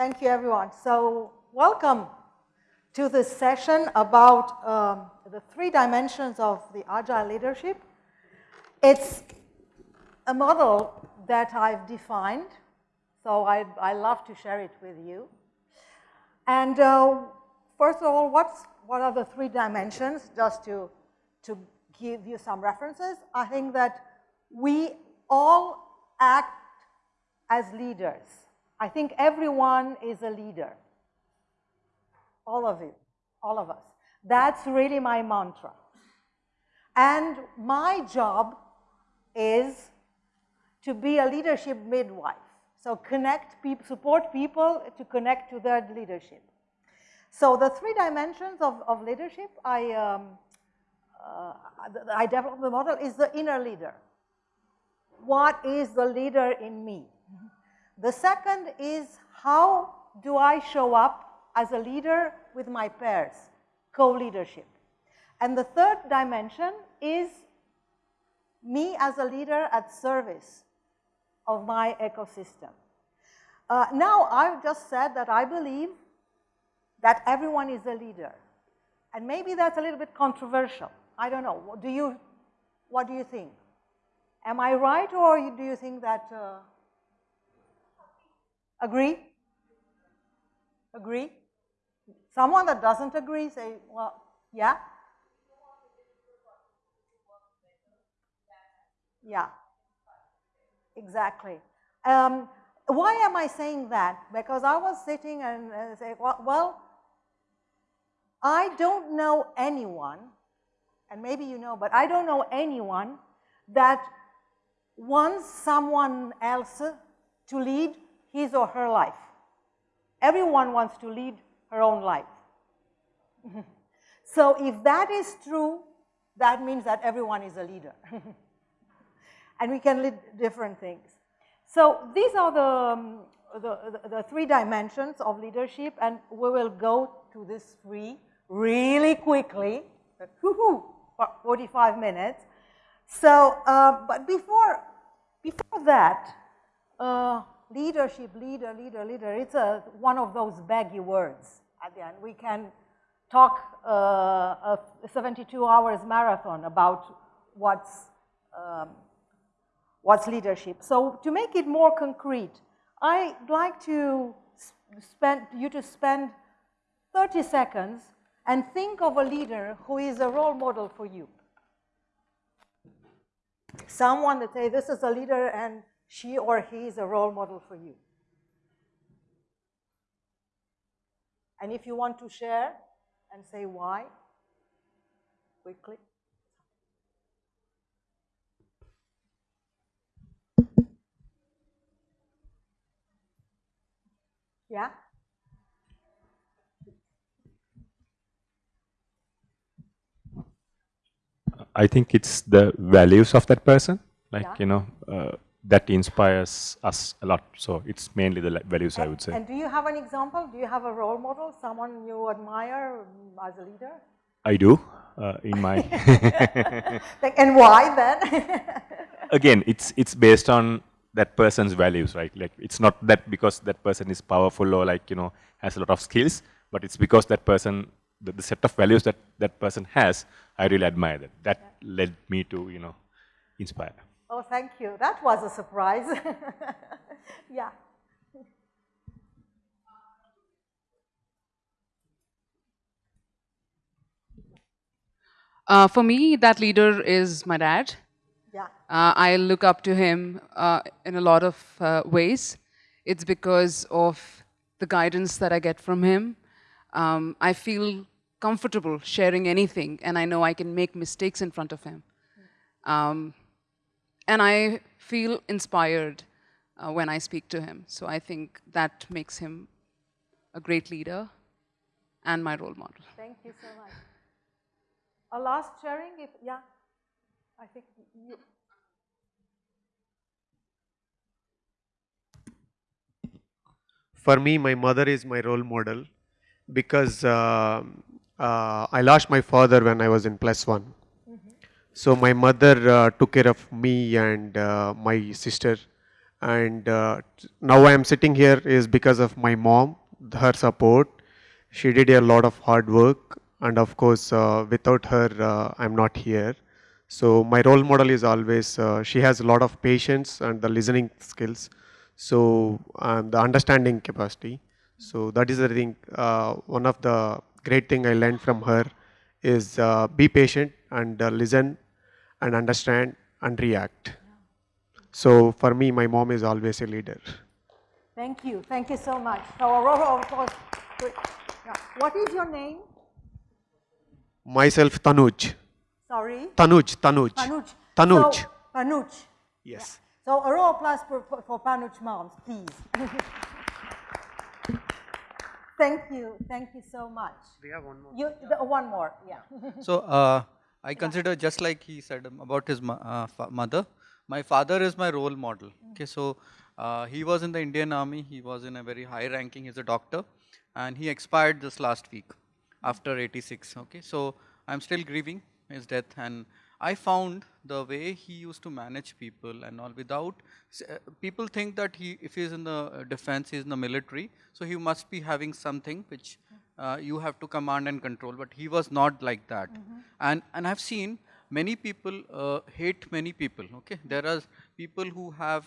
Thank you, everyone. So welcome to this session about um, the three dimensions of the agile leadership. It's a model that I've defined, so I, I love to share it with you. And uh, first of all, what's, what are the three dimensions, just to, to give you some references? I think that we all act as leaders. I think everyone is a leader. All of you, all of us. That's really my mantra. And my job is to be a leadership midwife. So connect people, support people to connect to their leadership. So the three dimensions of, of leadership I, um, uh, I developed the model is the inner leader. What is the leader in me? The second is how do I show up as a leader with my peers, co-leadership. And the third dimension is me as a leader at service of my ecosystem. Uh, now, I've just said that I believe that everyone is a leader. And maybe that's a little bit controversial. I don't know. What do you, what do you think? Am I right or do you think that uh, Agree? Agree? Someone that doesn't agree, say, well, yeah? Yeah, exactly. Um, why am I saying that? Because I was sitting and uh, say, well, well, I don't know anyone, and maybe you know, but I don't know anyone that wants someone else to lead his or her life. Everyone wants to lead her own life. so if that is true, that means that everyone is a leader. and we can lead different things. So these are the, um, the, the, the, three dimensions of leadership, and we will go to this three really quickly, for 45 minutes. So, uh, but before, before that, uh, leadership, leader, leader, leader, it's a, one of those baggy words at the end. We can talk uh, a 72 hours marathon about what's, um, what's leadership. So to make it more concrete, I'd like to spend, you to spend 30 seconds and think of a leader who is a role model for you. Someone that say, this is a leader and she or he is a role model for you. And if you want to share and say why, quickly. Yeah? I think it's the values of that person. Like, yeah. you know, uh, that inspires us a lot. So it's mainly the values, and, I would say. And do you have an example? Do you have a role model, someone you admire as a leader? I do, uh, in my... and why then? Again, it's, it's based on that person's values, right? Like, it's not that because that person is powerful or like, you know, has a lot of skills, but it's because that person, the, the set of values that that person has, I really admire that. That yeah. led me to, you know, inspire. Oh, thank you. That was a surprise. yeah. Uh, for me, that leader is my dad. Yeah. Uh, I look up to him uh, in a lot of uh, ways. It's because of the guidance that I get from him. Um, I feel comfortable sharing anything, and I know I can make mistakes in front of him. Um, and I feel inspired uh, when I speak to him. So I think that makes him a great leader and my role model. Thank you so much. A last sharing, if, yeah, I think you. For me, my mother is my role model because uh, uh, I lost my father when I was in plus one. So my mother uh, took care of me and uh, my sister And uh, now I am sitting here is because of my mom, her support. She did a lot of hard work, and of course, without her, I'm not here. So my role model is always uh, she has a lot of patience and the listening skills, so um, the understanding capacity. So that is the thing. Uh, one of the great thing I learned from her is uh, be patient and uh, listen and understand and react. So for me, my mom is always a leader. Thank you. Thank you so much. So a round of applause. Good. Now, What is your name? Myself, Tanuj. Sorry? Tanuj, Tanuj. Panuj. Tanuj. So, Panuj. Yes. So a round of applause for, for, for Panuj moms, please. Thank you. Thank you so much. We have one more. You, the, one more, yeah. So uh, I consider just like he said about his uh, mother, my father is my role model. Okay, so uh, he was in the Indian Army. He was in a very high ranking. He's a doctor, and he expired this last week after 86. Okay, so I'm still grieving his death, and I found the way he used to manage people and all without uh, people think that he if he's in the defense he's in the military so he must be having something which uh, you have to command and control but he was not like that and and i've seen many people uh, hate many people okay there are people who have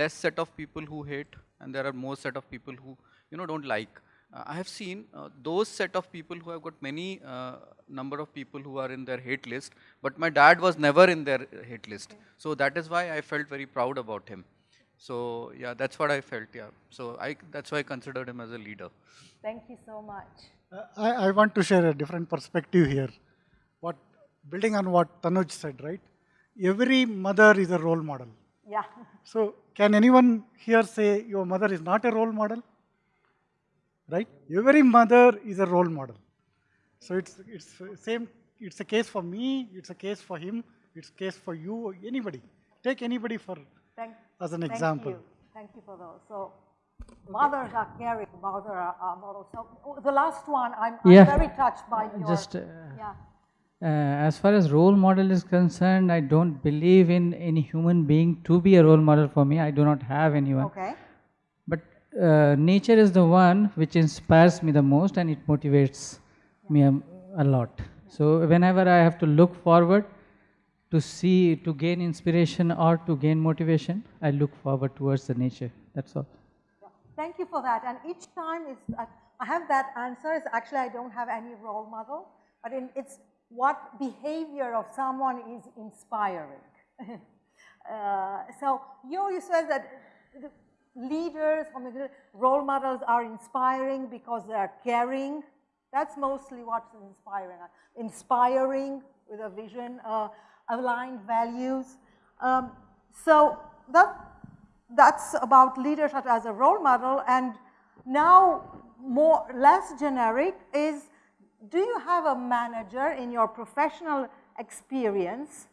less set of people who hate and there are more set of people who you know don't like uh, I have seen uh, those set of people who have got many uh, number of people who are in their hate list, but my dad was never in their hate list. So that is why I felt very proud about him. So yeah, that's what I felt. Yeah. So I that's why I considered him as a leader. Thank you so much. I, I want to share a different perspective here. What, building on what Tanuj said, right? Every mother is a role model. Yeah. So, can anyone here say your mother is not a role model? Right? Every mother is a role model. So it's it's same. It's a case for me. It's a case for him. It's a case for you. Anybody. Take anybody for Thank, as an thank example. you. Thank you for those. So mothers are caring, mothers are, are models. So oh, the last one, I'm, I'm Yeah. very touched by your, Just uh, yeah. uh, as far as role model is concerned, I don't believe in any human being to be a role model for me. I do not have anyone. Okay. But uh, nature is the one which inspires me the most and it motivates me a, a lot. So whenever I have to look forward to see, to gain inspiration or to gain motivation, I look forward towards the nature. That's all. Thank you for that. And each time is, I I have that answer. Is actually I don't have any role model, but in, it's what behavior of someone is inspiring. uh, so you you said that leaders, role models are inspiring because they are caring. That's mostly what's inspiring. uh, Inspiring with a vision, uh, aligned values. Um, so that that's about leadership as a role model and now more less generic is do you have a manager in your professional experience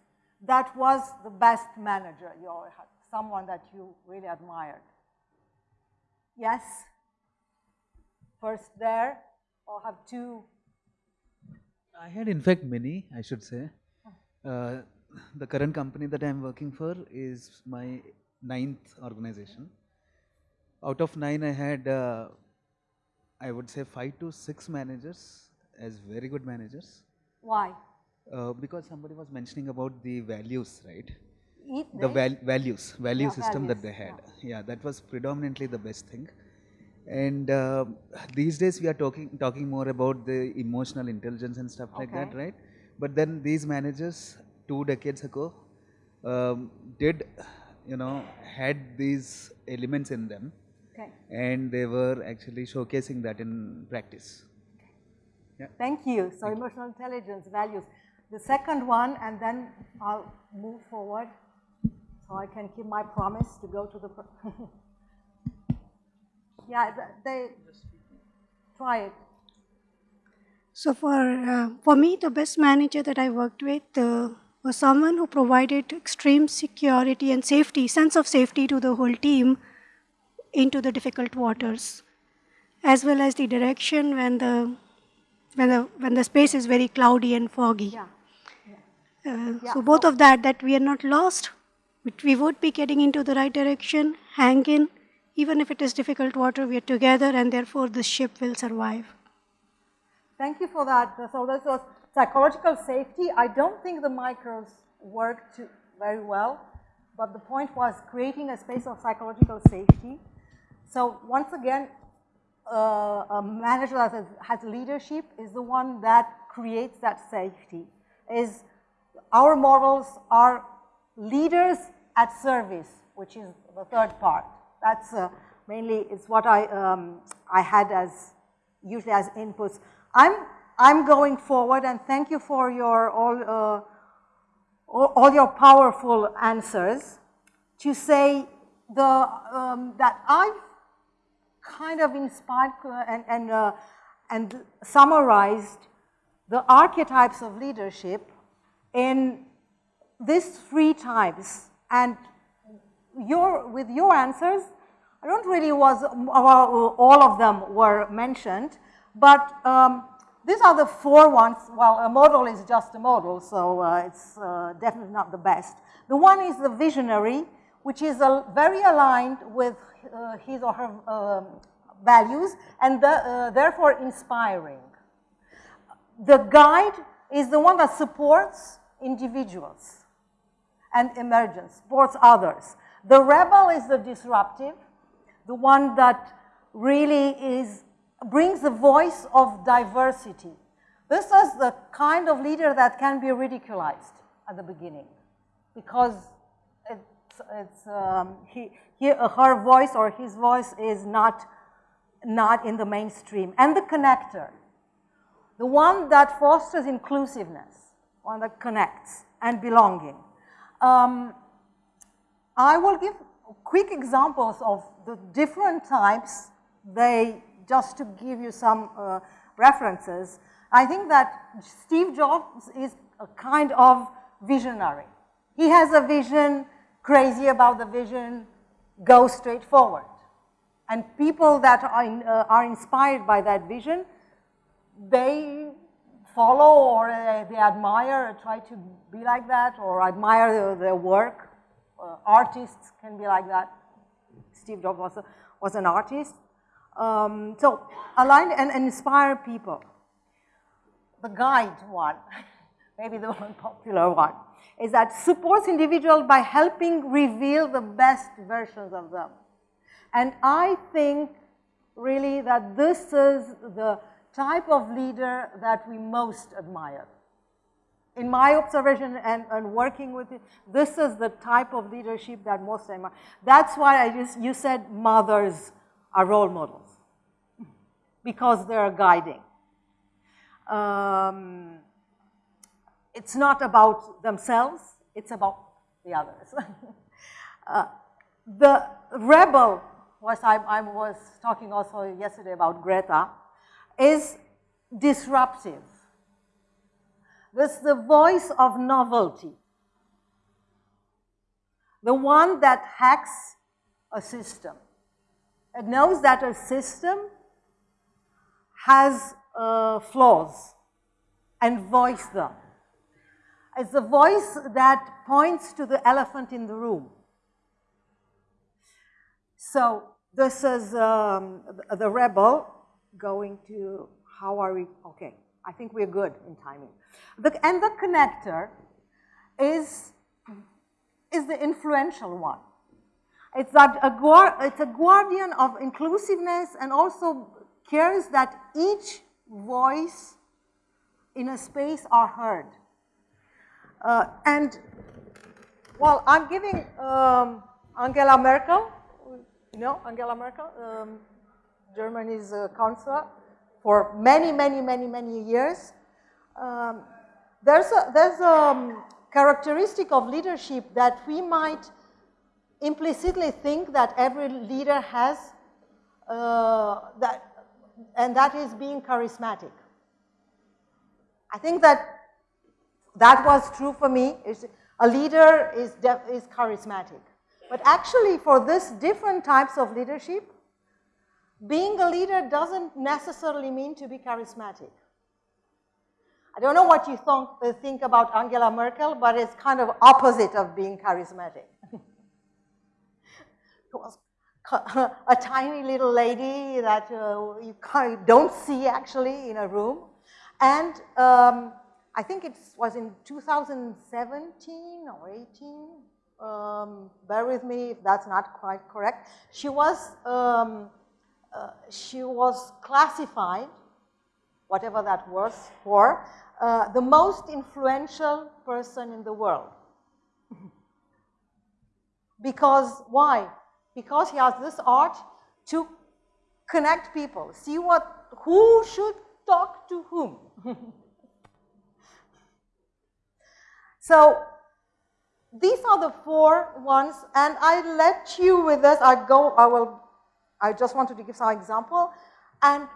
that was the best manager you had someone that you really admired? Yes? First there or have two? I had, in fact, many, I should say. Uh, the current company that I'm working for is my ninth organization. Out of nine, I had, uh, I would say, five to six managers as very good managers. why Uh, because somebody was mentioning about the values, right? Eat The val- values, value Yeah, system that they had. Yeah. that was predominantly the best thing. And uh, these days we are talking talking more about the emotional intelligence and stuff like that, right? But then these managers two decades ago um, did, you know, had these elements in them, okay and they were actually showcasing that in practice. Yeah. Thank you. So emotional intelligence, values. The second one, and then I'll move forward so I can keep my promise to go to the. pro- yeah, they try it. So for uh, for me, the best manager that I worked with uh, was someone who provided extreme security and safety, sense of safety to the whole team into the difficult waters, as well as the direction when the when the when the space is very cloudy and foggy. Yeah. Uh, Yeah, so both of that, that we are not lost, we would be getting into the right direction, hang in, even if it is difficult water, we are together and therefore the ship will survive. Thank you for that. So this was psychological safety. I don't think the micros worked very well, but the point was creating a space of psychological safety. So once again, uh, a manager that has, has leadership is the one that creates that safety. Is our models are leaders at service, which is the third part. That's uh, mainly is what I um, I had as usually as inputs. I'm I'm going forward, and thank you for your all uh, all, all, your powerful answers. To say the um, that I've kind of inspired uh, and and uh, and summarized the archetypes of leadership in these three types and your, with your answers, I don't really was, all of them were mentioned, but um, these are the four ones. Well, a model is just a model, so uh, it's uh, definitely not the best. The one is the visionary, which is uh, very aligned with uh, his or her um, values and the, uh, therefore inspiring. The guide is the one that supports individuals and emergence, supports others. The rebel is the disruptive, the one that really is, brings the voice of diversity. This is the kind of leader that can be ridiculized at the beginning because it's, it's um, he, he, her voice or his voice is not, not in the mainstream. And the connector, the one that fosters inclusiveness, one that connects and belonging. Um, I will give quick examples of the different types, they, just to give you some uh, references. I think that Steve Jobs is a kind of visionary. He has a vision, crazy about the vision, go straight forward. And people that are, in, uh, are inspired by that vision, they follow or uh, they admire or try to be like that or admire their, their work. Uh, artists can be like that. Steve Jobs was, a, was an artist. Um, so align and, inspire people. The guide one, maybe the one popular one, is that supports individuals by helping reveal the best versions of them. And I think really that this is the type of leader that we most admire. In my observation and, and working with it, this is the type of leadership that most admire. That's why I just, you said mothers are role models because they're guiding. Um, it's not about themselves, it's about the others. uh, the rebel, was I, I was talking also yesterday about Greta, is disruptive. This the voice of novelty. The one that hacks a system. It knows that a system has uh, flaws and voice them. It's the voice that points to the elephant in the room. So this is um, the rebel going to, how are we, okay, I think we're good in timing. The, and the connector is, is the influential one. It's, that a, it's a guardian of inclusiveness and also cares that each voice in a space are heard. Uh, and, well, I'm giving um, Angela Merkel, you know Angela Merkel, um, Germany's uh, counselor for many, many, many, many years. Um, there's a, there's a um, characteristic of leadership that we might implicitly think that every leader has, uh, that, and that is being charismatic. I think that that was true for me. It's, a leader is, is charismatic. But actually for this different types of leadership, being a leader doesn't necessarily mean to be charismatic. I don't know what you think, uh, think about Angela Merkel, but it's kind of opposite of being charismatic. Was a tiny little lady that uh, you don't see actually in a room. And um, I think it was in 2017 or 18, um, bear with me if that's not quite correct. She was, um, uh, she was classified, whatever that was for, uh, the most influential person in the world. because why? Because he has this art to connect people, see what, who should talk to whom. so these are the four ones, and I let you with this. I go. I will. I just wanted to give some example, and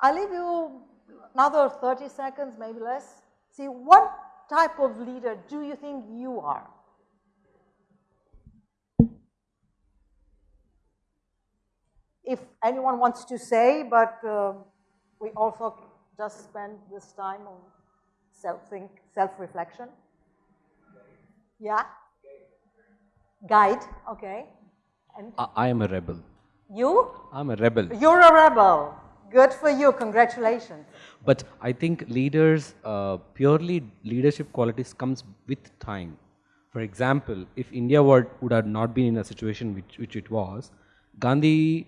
I leave you another 30 seconds, maybe less. See what type of leader do you think you are? If anyone wants to say, but uh, we also just spend this time on self-think, self-reflection. Yeah? Guide, okay. And I, I am a rebel. You? I'm a rebel. You're a rebel. Good for you. Congratulations. But I think leaders, uh, purely leadership qualities comes with time. For example, if India would, would have not been in a situation which, which it was, Gandhi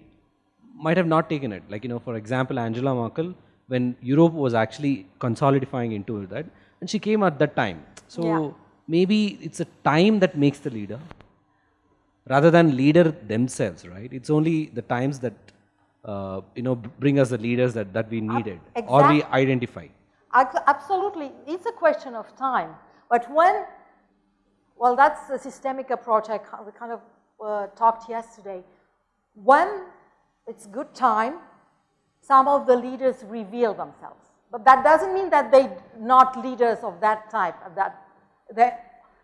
might have not taken it. Like, you know, for example, Angela Merkel, when Europe was actually consolidating into that, and she came at that time. So yeah. maybe it's a time that makes the leader rather than leader themselves, right? It's only the times that, uh, you know, bring us the leaders that, that we needed exactly. or we identify. Absolutely. It's a question of time. But when, well, that's the systemic approach I kind of uh, talked yesterday. When it's good time, some of the leaders reveal themselves. But that doesn't mean that they're not leaders of that type. Of that they,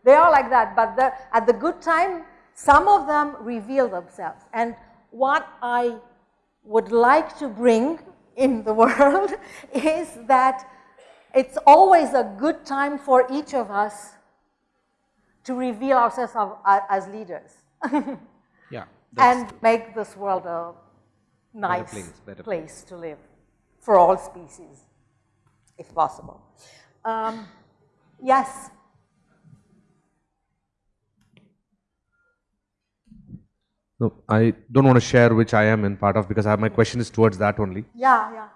they are like that, but the, at the good time, some of them reveal themselves. And what I would like to bring in the world is that it's always a good time for each of us to reveal ourselves uh, as leaders. yeah. and make this world a nice better place, better place, place to live for all species, if possible. Um, yes? No, I don't want to share which I am in part of because have, my question is towards that only. Yeah, yeah.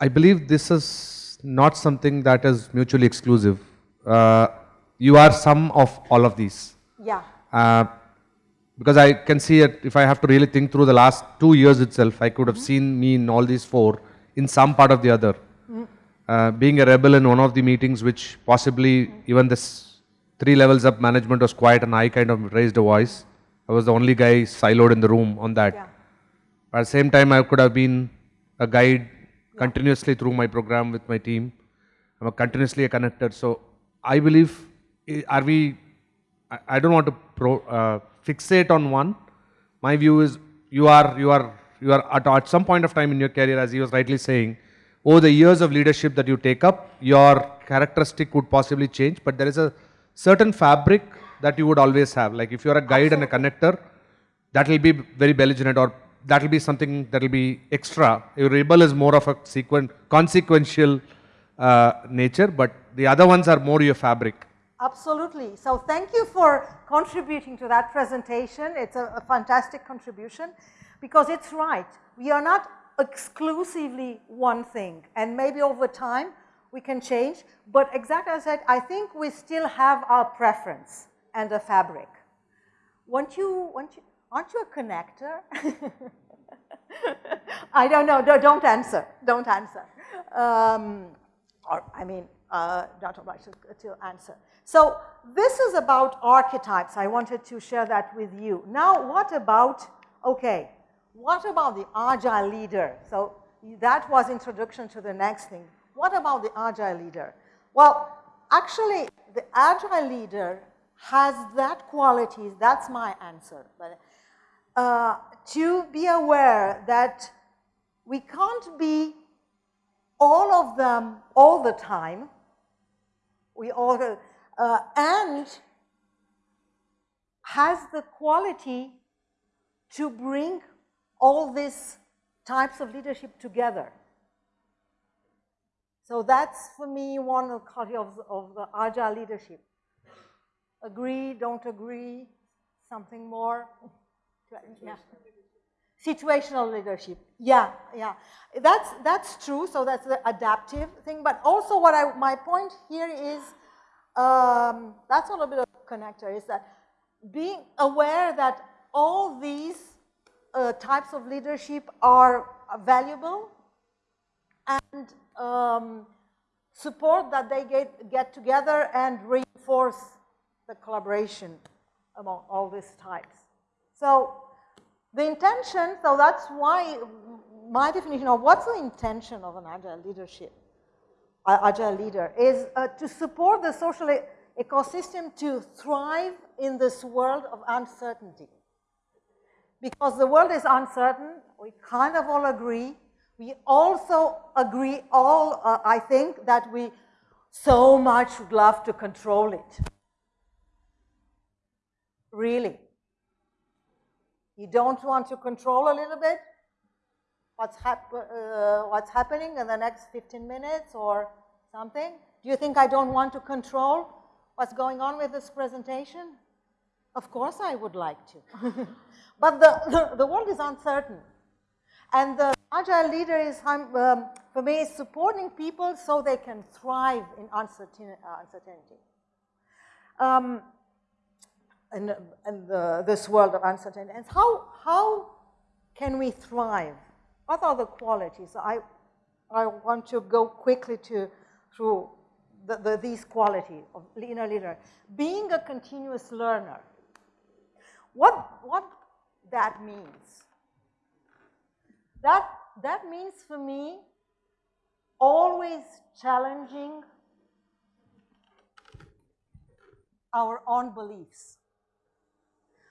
I believe this is not something that is mutually exclusive. Uh, you are some of all of these. Yeah. Uh, because I can see it, if I have to really think through the last two years itself, I could have seen me in all these four in some part of the other. Uh, being a rebel in one of the meetings, which possibly even this three levels up management was quiet and I kind of raised a voice. I was the only guy siloed in the room on that. Yeah. At the same time, I could have been a guide yeah. continuously through my program with my team. I'm a continuously a connector. So I believe, are we, I, I don't want to pro, uh, fixate on one. My view is you are, you are, you are at, at some point of time in your career, as he was rightly saying, over the years of leadership that you take up, your characteristic would possibly change, but there is a certain fabric that you would always have. Like if you're a guide and a connector, that will be very belligerent or that will be something that will be extra. A rebel is more of a sequen consequential uh, nature, but the other ones are more your fabric. Absolutely. So thank you for contributing to that presentation. It's a, a, fantastic contribution because it's right. We are not exclusively one thing and maybe over time we can change. But exactly as I said, I think we still have our preference and a fabric. Won't you, won't you, aren't you a connector? I don't know. No, don't answer. Don't answer. Um, or, I mean, uh, to, to answer. So this is about archetypes. I wanted to share that with you. Now, what about, okay, what about the agile leader? So that was introduction to the next thing. What about the agile leader? Well, actually, the agile leader has that qualities, that's my answer, but uh, to be aware that we can't be all of them all the time. We all, uh, and has the quality to bring all these types of leadership together. So that's for me one of the of, of the agile leadership. Agree, don't agree, something more. Yeah. Situational leadership. Yeah, yeah. That's that's true. So that's the adaptive thing. But also, what I my point here is um, that's a little bit of a connector. Is that being aware that all these uh, types of leadership are valuable and um, support that they get, get together and reinforce the collaboration among all these types. So the intention, so that's why my definition of what's the intention of an agile leadership, agile leader, is uh, to support the social e ecosystem to thrive in this world of uncertainty. Because the world is uncertain, we kind of all agree. We also agree all, uh, I think, that we so much would love to control it. Really. You don't want to control a little bit what's, hap uh, what's happening in the next 15 minutes or something? Do you think I don't want to control what's going on with this presentation? Of course I would like to. but the, the, the, world is uncertain. And the agile leader is, um, for me, is supporting people so they can thrive in uncertain, uh, uncertainty. Um, in, in the, this world of uncertainty. And how, how can we thrive? What are the qualities? I, I want to go quickly to, through the, the, these qualities of inner leader. Being a continuous learner. What, what that means? That, that means for me always challenging our own beliefs.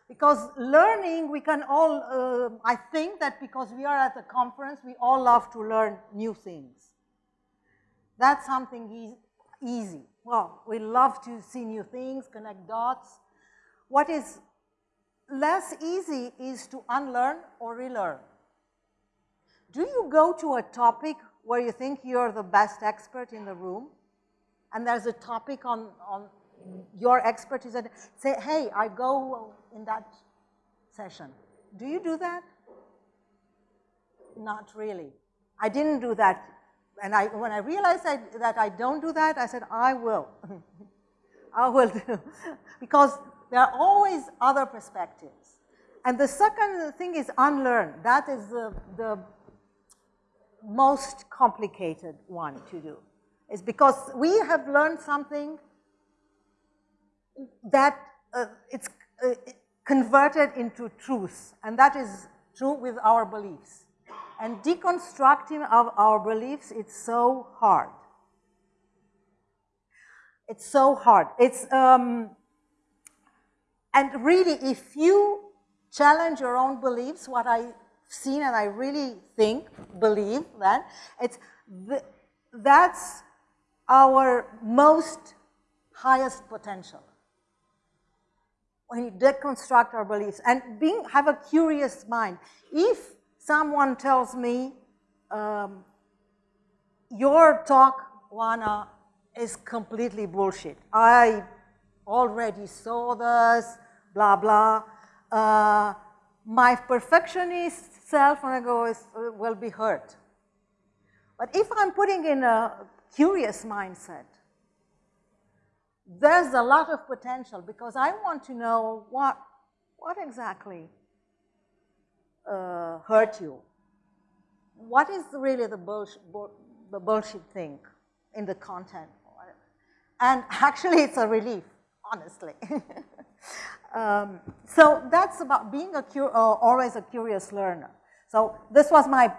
Because learning, we can all, uh, I think that because we are at a conference, we all love to learn new things. That's something easy. Well, we love to see new things, connect dots. What is less easy is to unlearn or relearn. Do you go to a topic where you think you're the best expert in the room, and there's a topic on, on your expertise and say, hey, I go in that session. Do you do that? Not really. I didn't do that. And I, when I realized I, that I don't do that, I said, I will. I will do. because there are always other perspectives. And the second thing is unlearn. That is the, the most complicated one to do. Is because we have learned something that uh, it's uh, converted into truth, and that is true with our beliefs. And deconstructing of our beliefs, it's so hard. It's so hard. It's, um, and really, if you challenge your own beliefs, what I've seen and I really think, believe that, it's, the, that's our most highest potential when we deconstruct our beliefs and being, have a curious mind. If someone tells me, um, your talk, Juana, is completely bullshit. I already saw this, blah, blah. Uh, my perfectionist self, when I go, is, uh, will be hurt. But if I'm putting in a curious mindset, there's a lot of potential because I want to know what, what exactly uh, hurt you. What is really the bullshit, the bullshit thing in the content? And actually, it's a relief, honestly. um, so that's about being a uh, always a curious learner. So this was my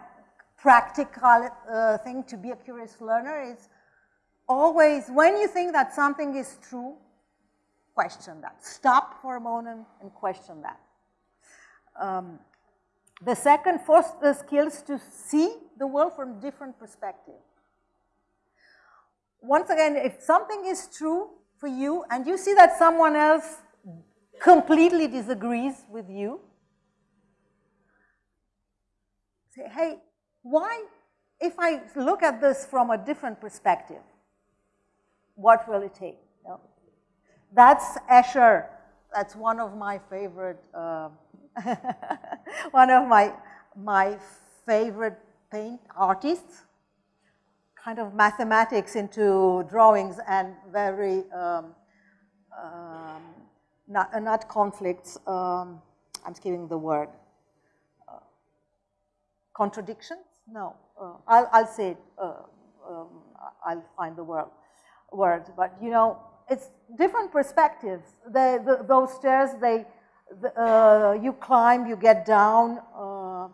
practical uh, thing to be a curious learner is always, when you think that something is true, question that. Stop for a moment and question that. Um, the second, foster skills to see the world from different perspective. Once again, if something is true for you and you see that someone else completely disagrees with you, say, hey, why, if I look at this from a different perspective, what will it take? That's Escher. That's one of my favorite, uh, one of my, my favorite paint artists, kind of mathematics into drawings and very, um, um, not, uh, not conflicts, um, I'm skipping the word. Uh, contradictions? No, uh, I'll, I'll say it, uh, um, I'll find the word, word, but you know, it's different perspectives. They, the, those stairs, they, the, uh, you climb, you get down, uh,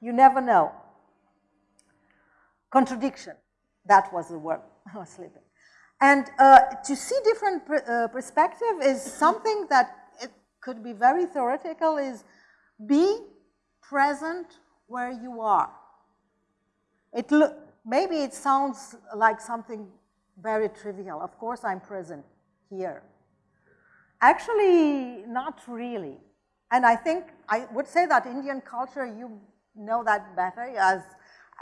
you never know. Contradiction, that was the word I was sleeping. And uh, to see different uh, perspective is something that it could be very theoretical is be present where you are. It maybe it sounds like something very trivial. Of course I'm present here. Actually, not really. And I think I would say that Indian culture, you know that better as,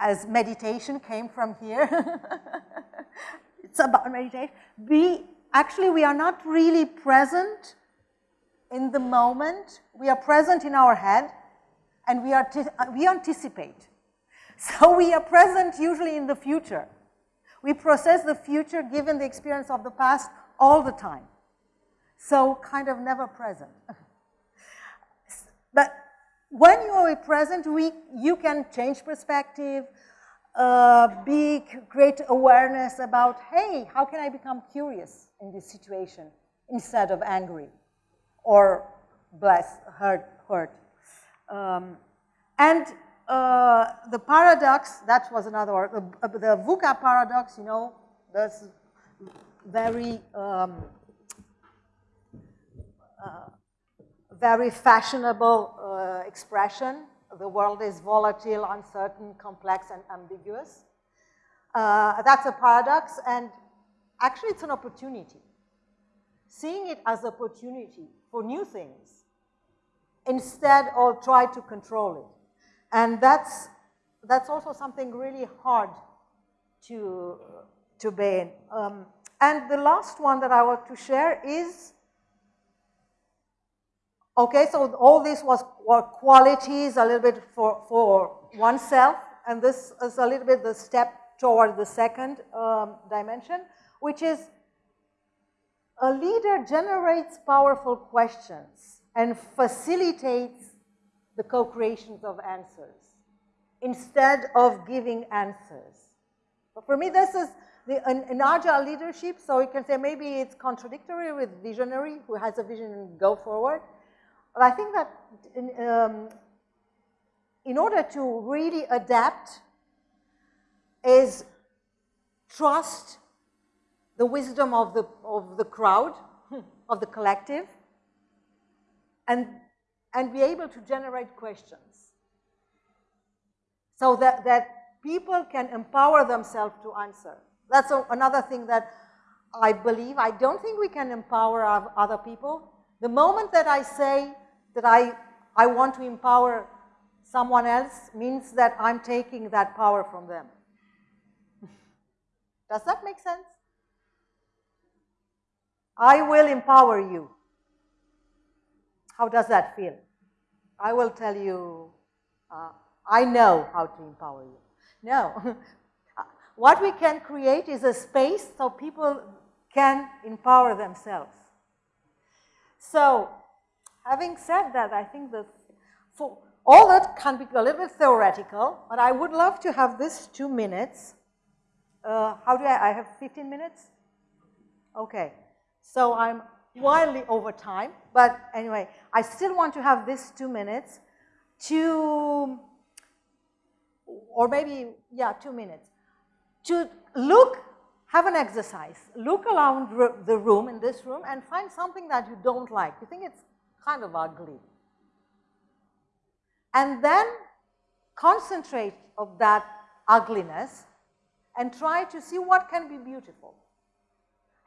as meditation came from here. it's about meditation. We, actually, we are not really present in the moment. We are present in our head and we, are we anticipate. So we are present usually in the future. We process the future given the experience of the past all the time. So kind of never present. but when you are present, we, you can change perspective, uh, be, create awareness about, hey, how can I become curious in this situation instead of angry or bless, hurt, hurt. Um, and uh, the paradox, that was another word, the, the VUCA paradox, you know, this very, um, uh, very fashionable uh, expression. The world is volatile, uncertain, complex, and ambiguous. Uh, that's a paradox, and actually it's an opportunity. Seeing it as opportunity for new things instead of try to control it. And that's, that's also something really hard to, to bear. Um, and the last one that I want to share is, okay, so all this was were qualities a little bit for, for oneself, and this is a little bit the step toward the second um, dimension, which is a leader generates powerful questions and facilitates the co-creations of answers instead of giving answers. But for me, this is the, an, an, agile leadership, so you can say maybe it's contradictory with visionary, who has a vision and go forward. But I think that in, um, in order to really adapt is trust the wisdom of the, of the crowd, of the collective, and, and be able to generate questions. So that, that people can empower themselves to answer. That's a, another thing that I believe. I don't think we can empower other people. The moment that I say that I, I want to empower someone else means that I'm taking that power from them. Does that make sense? I will empower you. How does that feel? I will tell you, uh, I know how to empower you. No, What we can create is a space so people can empower themselves. So, having said that, I think that for all that can be a little bit theoretical, but I would love to have this two minutes. Uh, how do I, I have 15 minutes? Okay, so I'm wildly over time, but anyway, I still want to have this two minutes to, or maybe, yeah, two minutes, to look, have an exercise. Look around the room, in this room, and find something that you don't like. You think it's kind of ugly. And then concentrate of that ugliness and try to see what can be beautiful.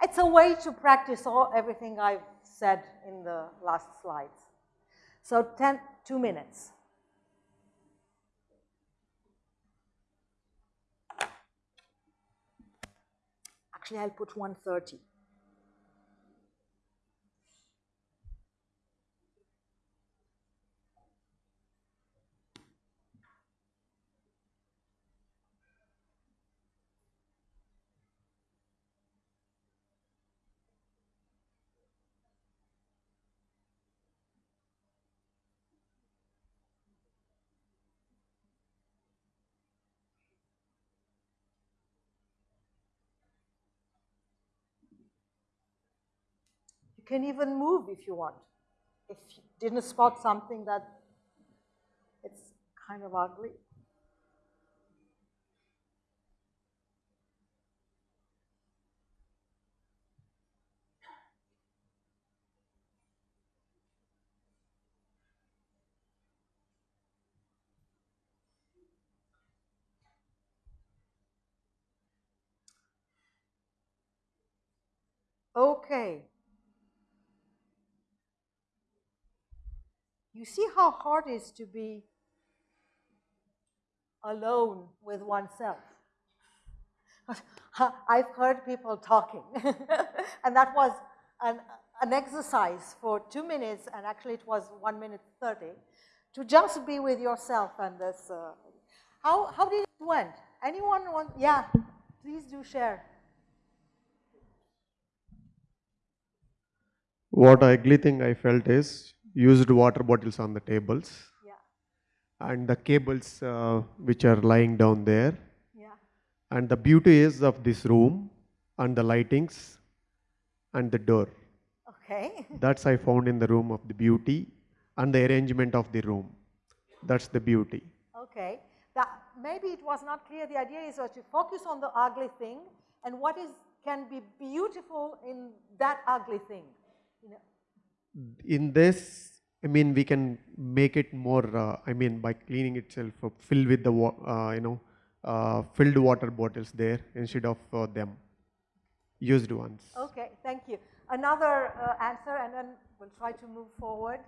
It's a way to practice all everything I've said in the last slides. So 10, two minutes. Actually, I'll put 130. Can even move if you want. If you didn't spot something that it's kind of ugly. Okay. You see how hard it is to be alone with oneself. I've heard people talking, and that was an, an exercise for two minutes, and actually it was one minute 30, to just be with yourself and this. Uh, how, how did it went? Anyone want, yeah, please do share. What ugly thing I felt is used water bottles on the tables. Yeah. And the cables uh, which are lying down there. Yeah. And the beauty is of this room and the lightings and the door. Okay. That's I found in the room of the beauty and the arrangement of the room. That's the beauty. Okay. That maybe it was not clear. The idea is to focus on the ugly thing and what is can be beautiful in that ugly thing. You know. In this, I mean, we can make it more. Uh, I mean, by cleaning itself, uh, fill with the wa- uh, you know uh, filled water bottles there instead of uh, them used ones. Okay, thank you. Another uh, answer, and then we'll try to move forward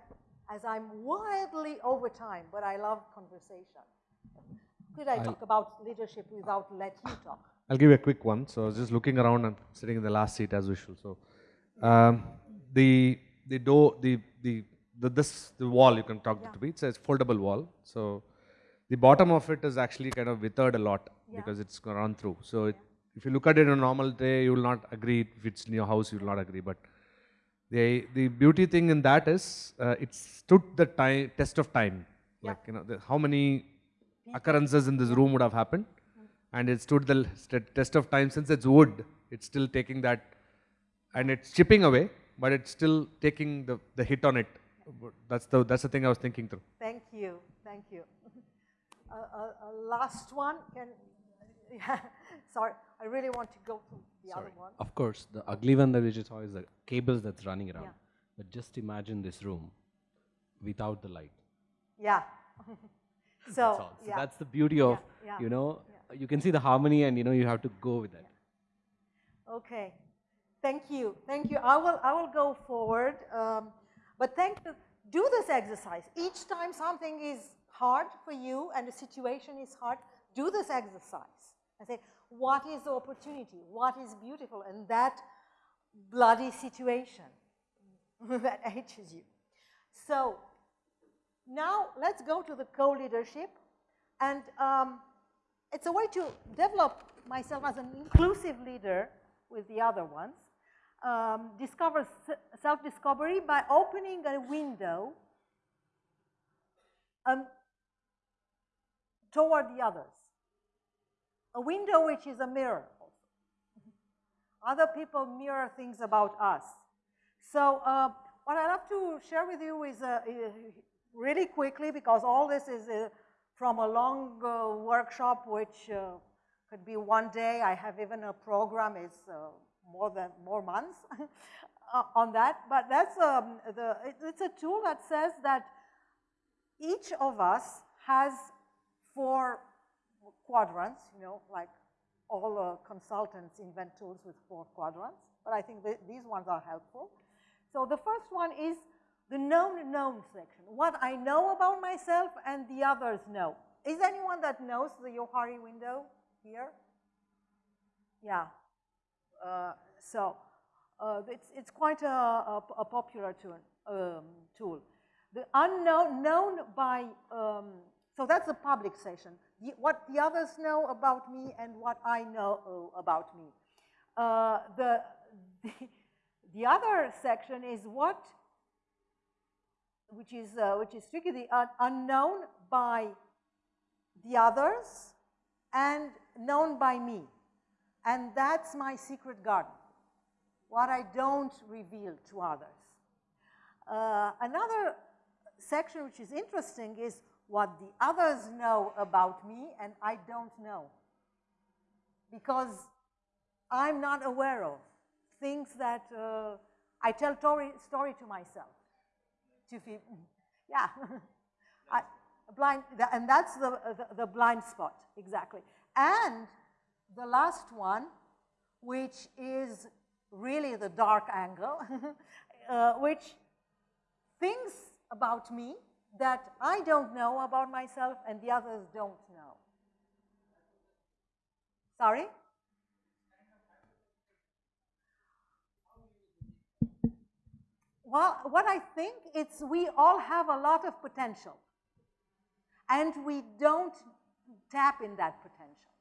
as I'm wildly over time, but I love conversation. Could I I'll- talk about leadership without let you talk? I'll give you a quick one. So I was just looking around and sitting in the last seat as usual. So um, the the door the the the this the wall you can talk Yeah. to me. It's a foldable wall. So the bottom of it is actually kind of withered a lot Yeah. because it's gone run through. So it, if you look at it on a normal day, you will not agree. If it's in your house, you will not agree. But the the beauty thing in that is uh, it stood the time test of time. Yeah. Like you know the, how many occurrences in this room would have happened, and it stood the test of time since it's wood. It's still taking that, and it's chipping away, but it's still taking the, the hit on it. That's the that's the thing I was thinking through. Thank you, thank you. A, a, a last one, can, yeah, sorry, I really want to go to the other one. Of course, the ugly one that we just saw is the cables that's running around. Yeah. But just imagine this room without the light. Yeah. That's So, all. So yeah. that's the beauty of, yeah, you know, you can see the harmony and, you know, you have to go with that. Okay, thank you, thank you. I will, I will go forward, um, but thank you. Do this exercise. Each time something is hard for you and the situation is hard, do this exercise and say, what is the opportunity? What is beautiful in that bloody situation that ages you? So now let's go to the co-leadership and um, it's a way to develop myself as an inclusive leader with the other ones. Um, discover self-discovery by opening a window um, toward the others. A window which is a mirror. Other people mirror things about us. So uh, what I'd love to share with you is uh, really quickly, because all this is uh, from a long uh, workshop, which uh, could be one day. I have even a program is uh, more than more months on that. But that's um, the it, it's a tool that says that each of us has four quadrants. You know, like all uh, consultants invent tools with four quadrants. But I think th these ones are helpful. So the first one is the known known section. What I know about myself and the others know. Is anyone that knows the Johari window here? Yeah. Uh, so uh, it's, it's quite a, a, a popular tool, um, tool. The unknown, known by, um, so that's the public session. The, what the others know about me and what I know about me. Uh, the, the, the, other section is what, which is, uh, which is tricky, the un unknown by the others and known by me. And that's my secret garden, what I don't reveal to others. Uh, another section which is interesting is what the others know about me and I don't know. Because I'm not aware of things that uh, I tell story, story to myself. To feel, yeah, I, blind, and that's the, the, the blind spot, exactly. And the last one, which is really the dark angle, uh, which things about me that I don't know about myself and the others don't know. Sorry? Well, what I think it's we all have a lot of potential and we don't tap in that potential.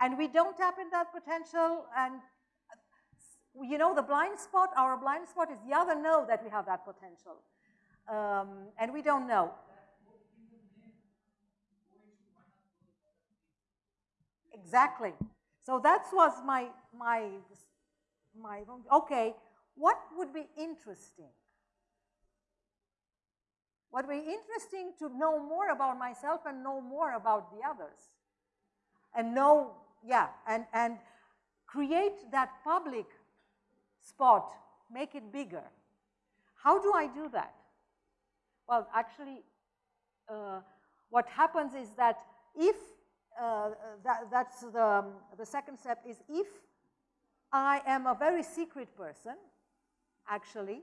And we don't tap in that potential and you know, the blind spot, our blind spot is the other know that we have that potential. Um, and we don't know. Exactly. So that was my, my, my, okay, what would be interesting? What would be interesting to know more about myself and know more about the others. And know, yeah, and, and create that public spot, make it bigger. How do I do that? Well, actually, uh, what happens is that if, uh, that, that's the, um, the second step is if I am a very secret person, actually,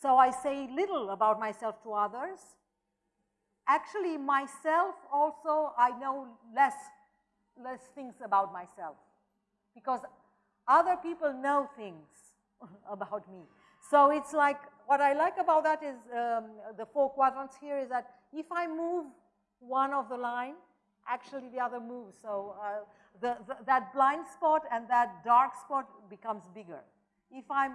so I say little about myself to others, actually myself also, I know less, less things about myself because other people know things about me. So it's like, what I like about that is um, the four quadrants here is that if I move one of the line, actually the other moves. So uh, the, the, that blind spot and that dark spot becomes bigger. If I'm,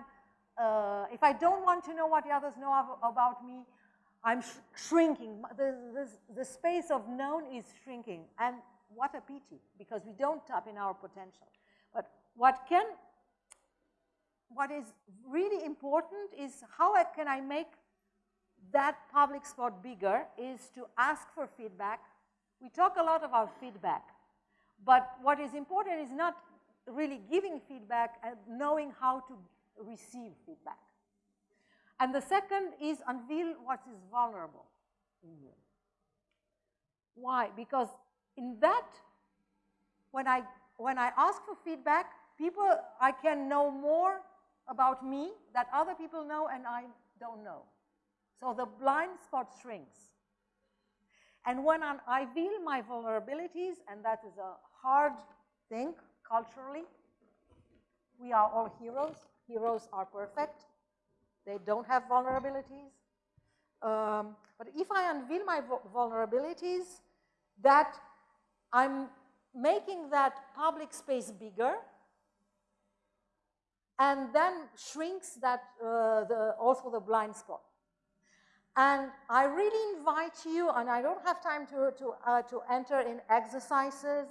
uh, if I don't want to know what the others know about me, I'm sh shrinking. The, the, the space of known is shrinking. And what a pity, because we don't tap in our potential. But what can what is really important is how I, can I make that public spot bigger is to ask for feedback. We talk a lot about feedback, but what is important is not really giving feedback and knowing how to receive feedback. And the second is unveil what is vulnerable in you. Why? Because in that, when I, when I ask for feedback, people, I can know more about me that other people know and I don't know. So the blind spot shrinks. And when I reveal my vulnerabilities, and that is a hard thing culturally, we are all heroes. Heroes are perfect. They don't have vulnerabilities. Um, but if I unveil my vulnerabilities, that I'm making that public space bigger, and then shrinks that uh, the, also the blind spot. And I really invite you, and I don't have time to, to, uh, to enter in exercises,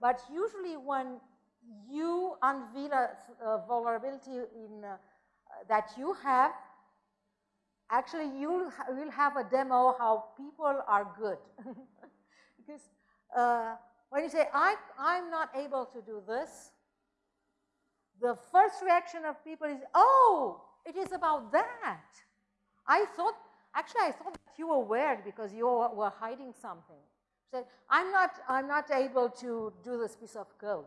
but usually when you unveil a, a vulnerability in, uh, that you have, actually you will have a demo how people are good. because uh, when you say, I, I'm not able to do this, the first reaction of people is, oh, it is about that. I thought, actually I thought that you were weird because you were hiding something. Said, I'm not, I'm not able to do this piece of code.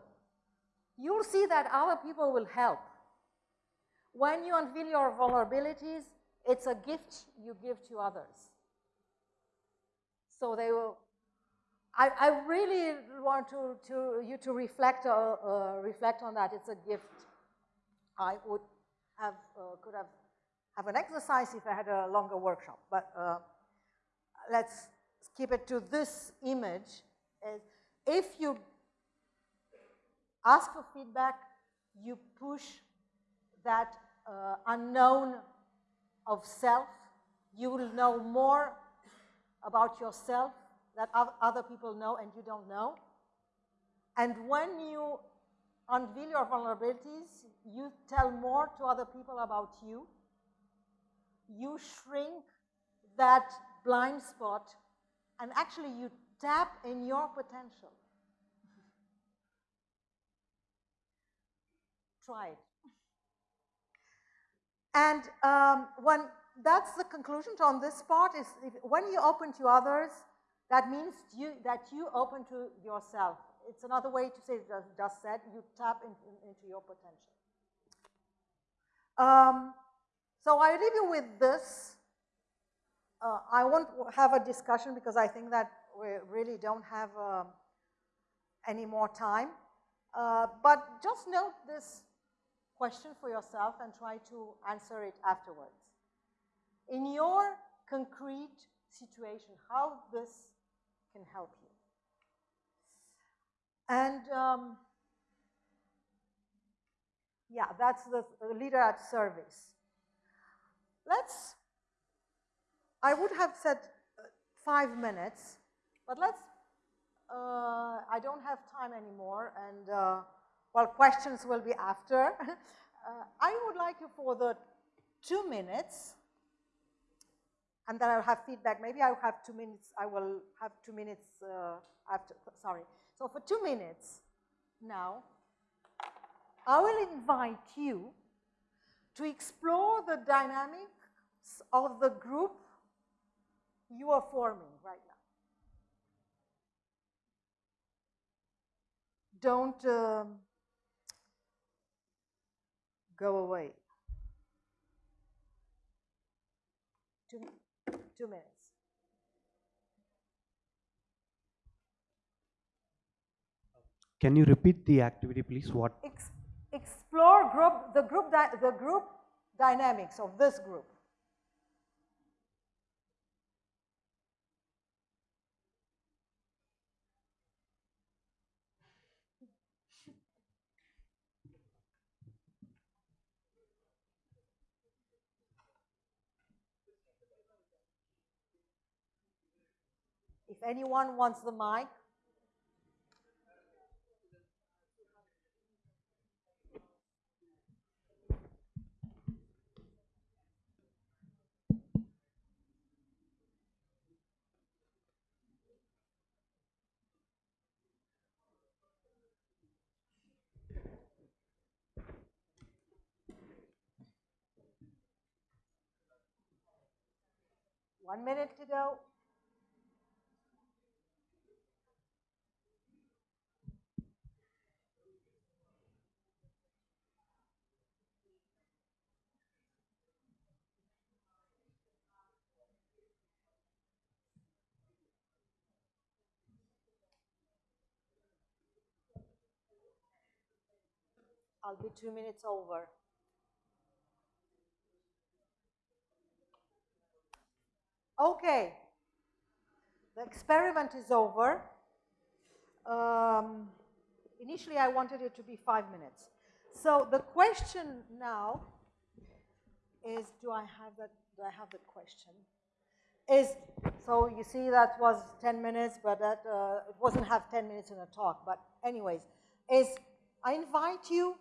You'll see that other people will help. When you unveil your vulnerabilities, it's a gift you give to others. So they will, I, I really want to, to you to reflect, uh, uh, reflect on that. It's a gift. I would have, uh, could have, have an exercise if I had a longer workshop, but uh, let's keep it to this image. If you ask for feedback, you push that uh, unknown of self. You will know more about yourself that other people know and you don't know. And when you unveil your vulnerabilities, you tell more to other people about you. You shrink that blind spot and actually you tap in your potential. Try it. And um, when that's the conclusion on this part is if, when you open to others, that means you, that you open to yourself. It's another way to say, as just said, you tap in, in, into your potential. Um, so I leave you with this. Uh, I won't have a discussion because I think that we really don't have um, any more time. Uh, but just note this question for yourself and try to answer it afterwards. In your concrete situation, how this can help you. And um, yeah, that's the leader at service. Let's, I would have said uh, five minutes, but let's, uh, I don't have time anymore, and uh, well, questions will be after. Uh, I would like you for the two minutes, and then I'll have feedback. Maybe I'll have two minutes. I will have two minutes uh, after, sorry. So for two minutes now, I will invite you to explore the dynamics of the group you are forming right now. Don't um, go away. Two, two minutes. Can you repeat the activity, please? What? Ex explore group, the group, the group dynamics of this group. If anyone wants the mic. One minute to go. I'll be two minutes over. Okay, the experiment is over. Um, initially, I wanted it to be five minutes. So the question now is, do I have that, do I have the question? Is, so you see that was 10 minutes, but that, uh, it wasn't have 10 minutes in a talk, but anyways, is I invite you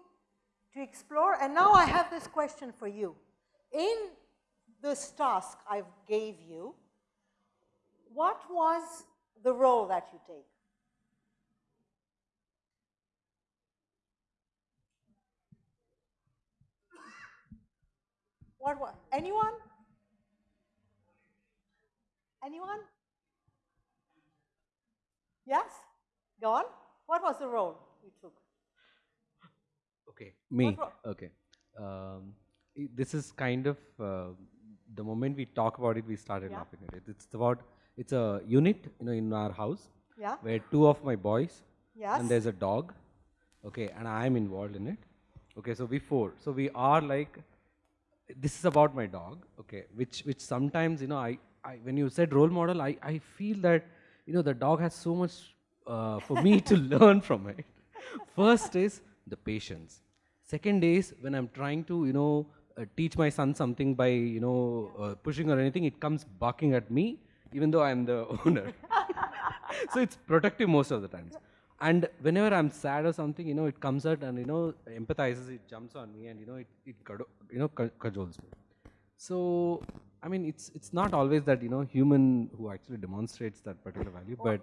to explore, and now I have this question for you. In this task I gave you, what was the role that you take? What was, anyone? Anyone? Yes? Go on. What was the role you took? Okay, me. Okay. Um, this is kind of uh, the moment we talk about it, we started yeah. laughing at it. It's about it's a unit, you know, in our house. Yeah. where two of my boys Yes. and there's a dog, okay, and I'm involved in it. Okay, so we four. So we are like, this is about my dog, okay, which which sometimes you know I, I when you said role model, I I feel that you know the dog has so much uh, for me to learn from it. First is the patience. Second is when I'm trying to you know uh, teach my son something by you know uh, pushing or anything, it comes barking at me, even though I'm the owner. so it's protective most of the times. And whenever I'm sad or something, you know, it comes out and you know empathizes, it jumps on me, and you know it, it you know cajoles me. So I mean, it's it's not always that you know human who actually demonstrates that particular value, but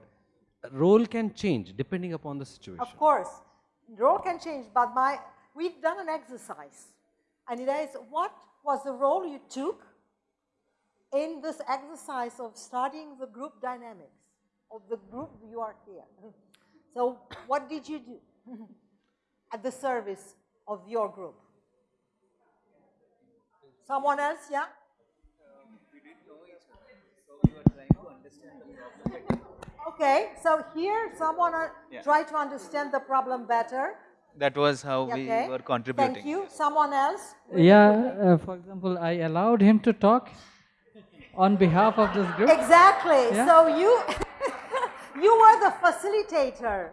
role can change depending upon the situation. Of course, role can change, but my we've done an exercise, and it is what was the role you took in this exercise of studying the group dynamics of the group you are here. So, what did you do at the service of your group? Someone else, yeah? Okay, so here someone uh, Yeah. try to understand the problem better. That was how we were contributing. Thank you. Someone else? Yeah, uh, for example, I allowed him to talk on behalf of this group. Exactly. Yeah. So you you were the facilitator.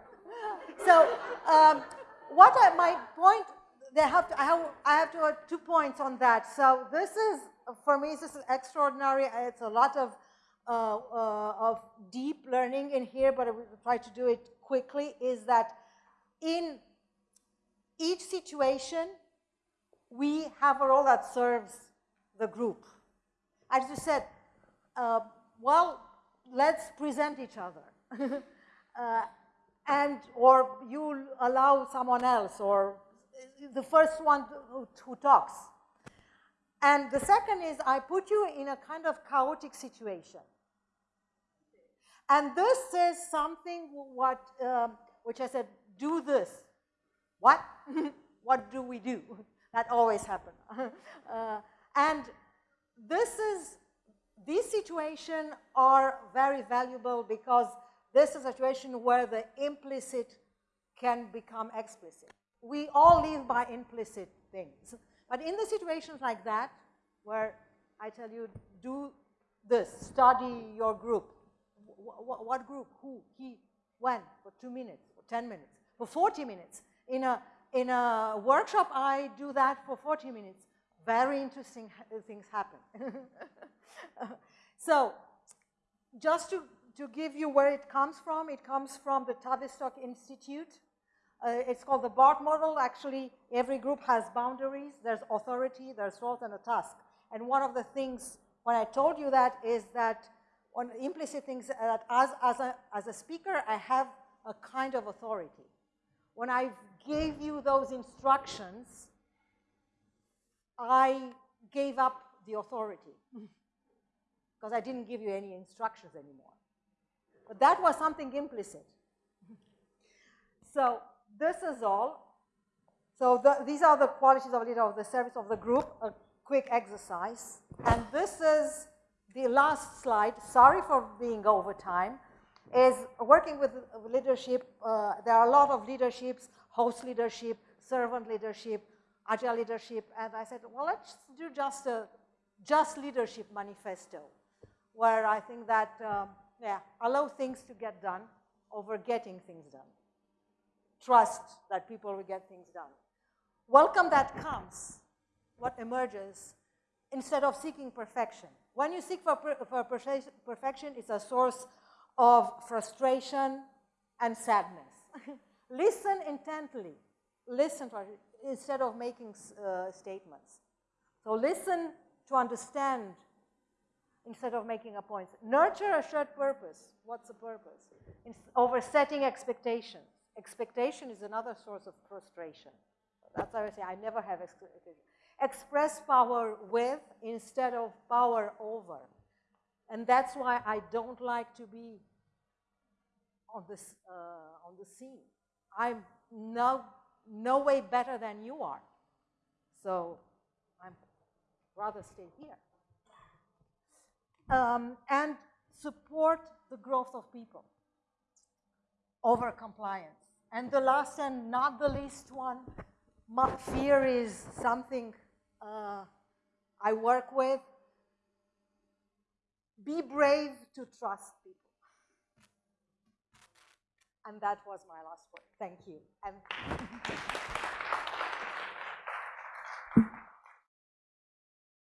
So um, what I, my point? They have to, I have I have to have two points on that. So this is for me this is extraordinary. It's a lot of uh, uh, of deep learning in here, but I will try to do it quickly. Is that in each situation we have a role that serves the group. As you said, uh, well, let's present each other. uh, and, or you allow someone else, or the first one who, who talks. And the second is I put you in a kind of chaotic situation. And this is something what, um, which I said, do this. What? what do we do? That always happens. uh, and this is, these situations are very valuable because this is a situation where the implicit can become explicit. We all live by implicit things. But in the situations like that, where I tell you, do this, study your group. Wh what group? Who? He? When? For two minutes? For 10 minutes? For 40 minutes? In a, in a workshop, I do that for 40 minutes. Very interesting things happen. so, just to, to give you where it comes from, it comes from the Tavistock Institute. Uh, it's called the BART model. Actually, every group has boundaries. There's authority, there's roles, and a task. And one of the things, when I told you that, is that one implicit things that as, as, a, as a speaker, I have a kind of authority. When I gave you those instructions, I gave up the authority because I didn't give you any instructions anymore. But that was something implicit. so this is all. So the, these are the qualities of leader of the service of the group, a quick exercise. And this is the last slide. Sorry for being over time. Is working with leadership. Uh, there are a lot of leaderships, host leadership, servant leadership, agile leadership. And I said, well, let's do just a just leadership manifesto, where I think that, um, yeah, allow things to get done over getting things done. Trust that people will get things done. Welcome that comes, what emerges, instead of seeking perfection. When you seek for, for perfection, it's a source of frustration and sadness. Listen intently. Listen to instead of making uh, statements. So listen to understand instead of making a point. Nurture a shared purpose. What's the purpose? It's over setting expectations. Expectation is another source of frustration. That's why I say I never have expectation. Express power with instead of power over. And that's why I don't like to be on, this, uh, on the scene. I'm no, no way better than you are. So I'm rather stay here. Um, and support the growth of people. over compliance. And the last and not the least one, my fear is something uh, I work with. Be brave to trust people. And that was my last word. Thank you. And